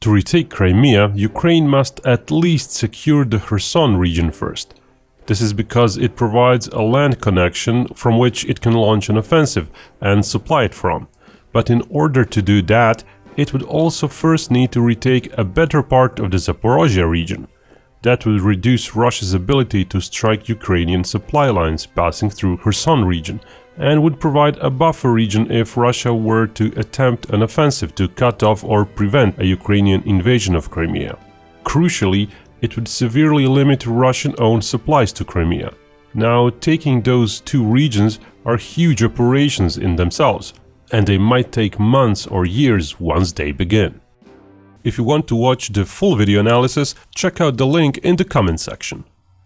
To retake Crimea, Ukraine must at least secure the Kherson region first. This is because it provides a land connection from which it can launch an offensive and supply it from. But in order to do that, it would also first need to retake a better part of the Zaporozhye region. That would reduce Russia's ability to strike Ukrainian supply lines passing through Kherson region and would provide a buffer region if Russia were to attempt an offensive to cut off or prevent a Ukrainian invasion of Crimea. Crucially, it would severely limit Russian-owned supplies to Crimea. Now, taking those two regions are huge operations in themselves, and they might take months or years once they begin. If you want to watch the full video analysis, check out the link in the comment section.